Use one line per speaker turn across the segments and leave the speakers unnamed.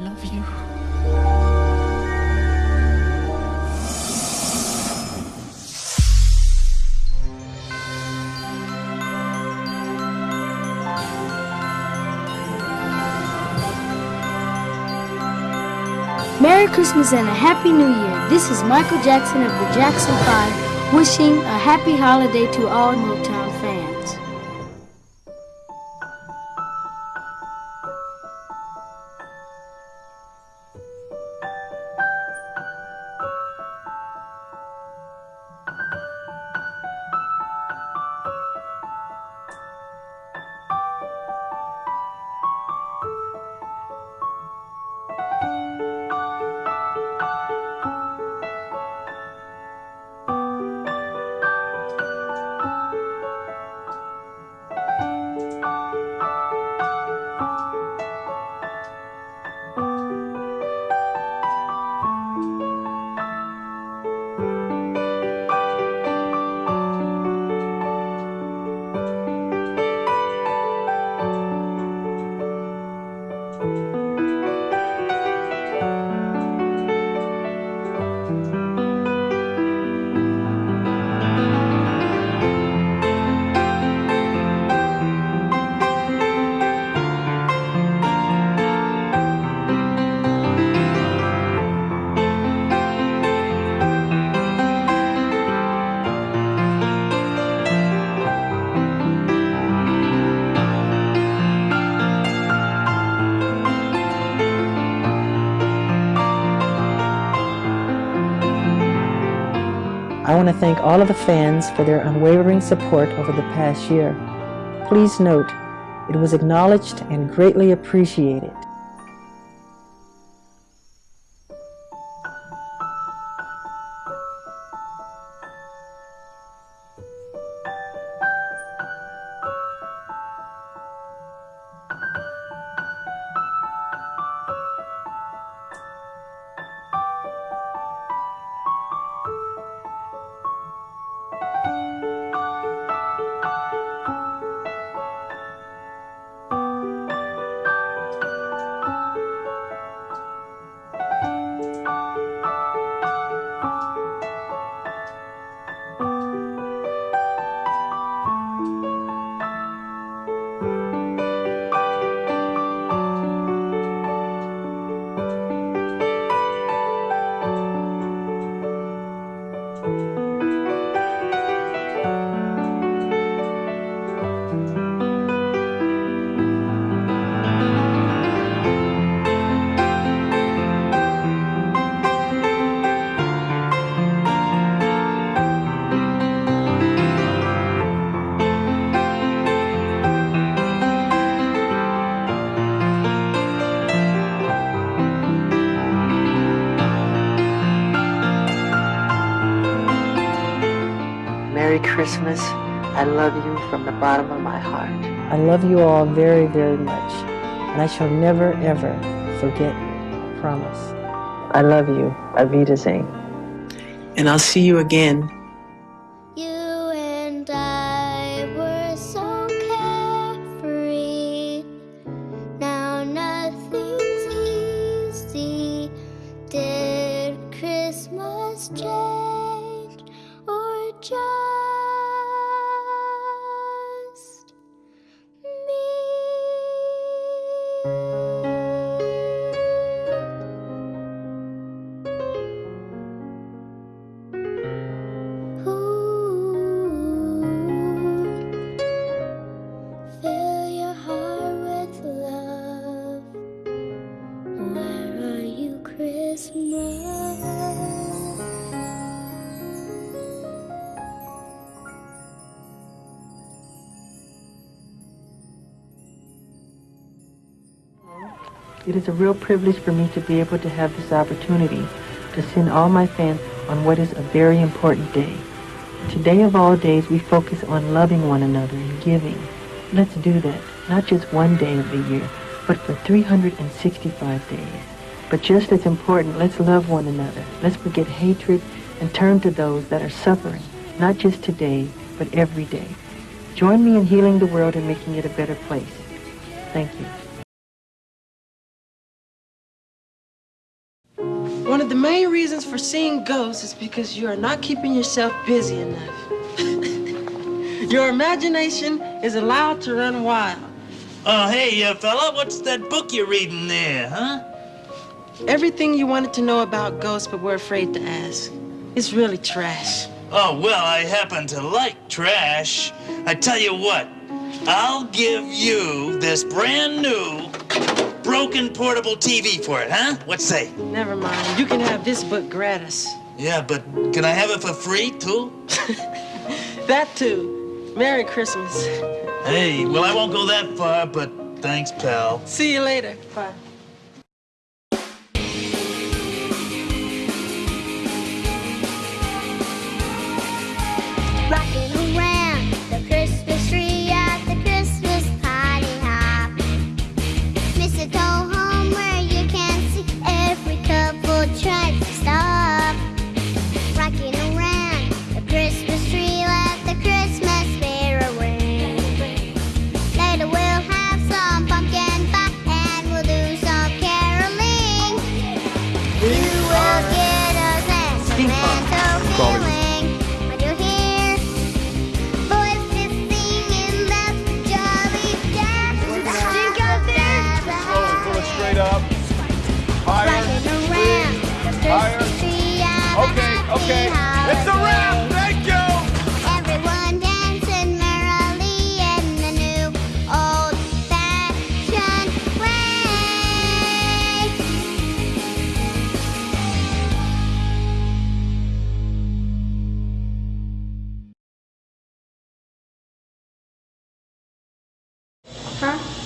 love you.
Merry Christmas and a Happy New Year. This is Michael Jackson of the Jackson 5 wishing a happy holiday to all Motown fans.
To thank all of the fans for their unwavering support over the past year. Please note, it was acknowledged and greatly appreciated.
Merry Christmas. I love you from the bottom of my heart.
I love you all very, very much, and I shall never, ever forget you. I promise.
I love you. Auf Wiedersehen.
And I'll see you again
It is a real privilege for me to be able to have this opportunity to send all my fans on what is a very important day. Today of all days, we focus on loving one another and giving. Let's do that, not just one day of the year, but for 365 days. But just as important, let's love one another. Let's forget hatred and turn to those that are suffering, not just today, but every day. Join me in healing the world and making it a better place. Thank you.
One of the main reasons for seeing ghosts is because you are not keeping yourself busy enough. Your imagination is allowed to run wild.
Oh, hey, uh, fella, what's that book you're reading there, huh?
Everything you wanted to know about ghosts but were afraid to ask. It's really trash.
Oh, well, I happen to like trash. I tell you what, I'll give you this brand new broken portable TV for it, huh? What say?
Never mind. You can have this book gratis.
Yeah, but can I have it for free, too?
That too. Merry Christmas.
Hey, well, I won't go that far, but thanks, pal.
See you later. Bye.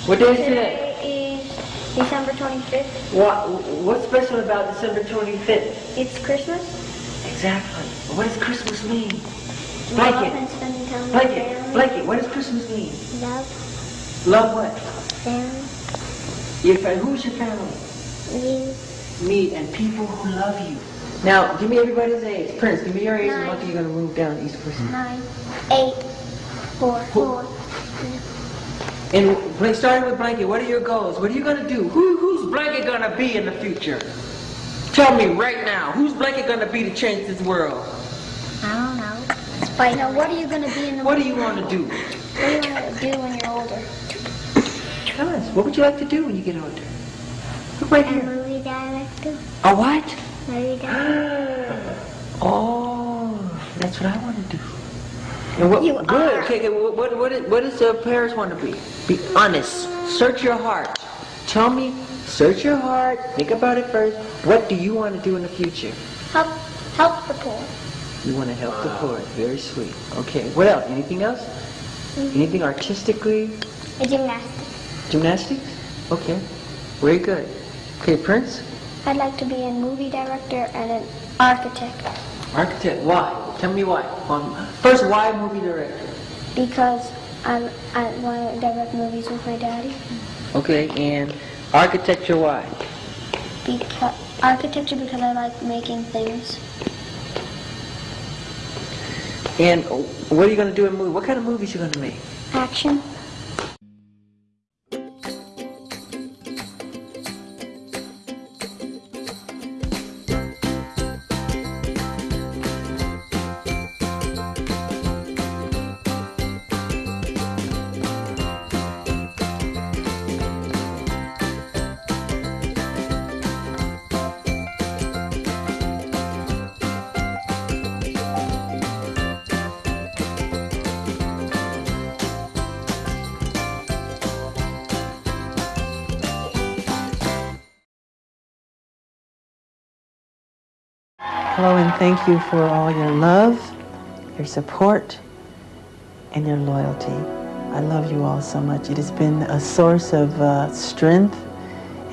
What day is today?
is December 25th.
What, what's special about December 25th?
It's Christmas.
Exactly. What does Christmas mean? Blanket. Blanket. Blanket. What does Christmas mean?
Love,
Love what?
family,
Your. Who's your family?
you,
Me and people who love you. Now, give me everybody's age. Prince, give me your age. and
Nine.
Monkey, you're gonna move down each person.
nine, eight, four, four.
And starting with Blanket, what are your goals? What are you gonna do? Who, who's Blanket gonna be in the future? Tell me right now. Who's Blanket gonna be to change this world?
I don't know. Spider. Now, what are you going to be in the
What do you want to do?
What do you want to do when you're older?
Tell us. What would you like to do when you get older? Look right
A movie director.
A what?
Movie director.
Oh, that's what I want to do. And what,
You
good.
are.
Okay, what, what, what, is, what does uh, Paris want to be? Be honest. Search your heart. Tell me, search your heart. Think about it first. What do you want to do in the future?
Help, help the poor.
You want to help the poor. Very sweet. Okay, what else? Anything else? Anything artistically?
A gymnastic.
Gymnastics? Okay, very good. Okay, Prince?
I'd like to be a movie director and an architect
Architect. Why? Tell me why. Um, first, why movie director?
because I, I want to direct movies with my daddy.
Okay, and architecture, why?
Because architecture because I like making things.
And what are you going to do in movie? What kind of movies are you going to make?
Action.
Hello, and thank you for all your love, your support, and your loyalty. I love you all so much. It has been a source of uh, strength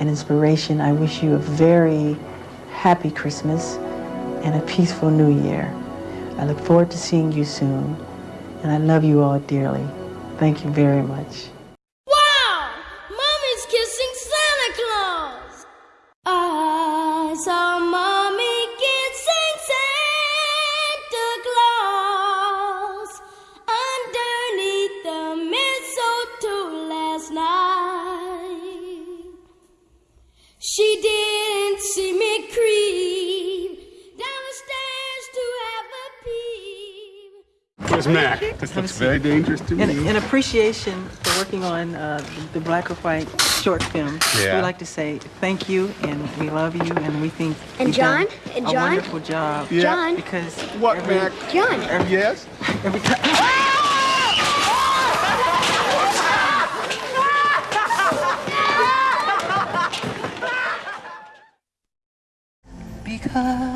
and inspiration. I wish you a very happy Christmas and a peaceful New Year. I look forward to seeing you soon, and I love you all dearly. Thank you very much.
Wow! Mommy's kissing Santa Claus! I saw
Where's Mac? This looks very dangerous to me.
In, appreciation for working on uh, the black or white short film,
yeah.
we like to say thank you and we love you and we think
and John and
a
John
wonderful job.
Yeah.
John
because
what
every,
Mac?
John.
Every, yes.
Every time. Because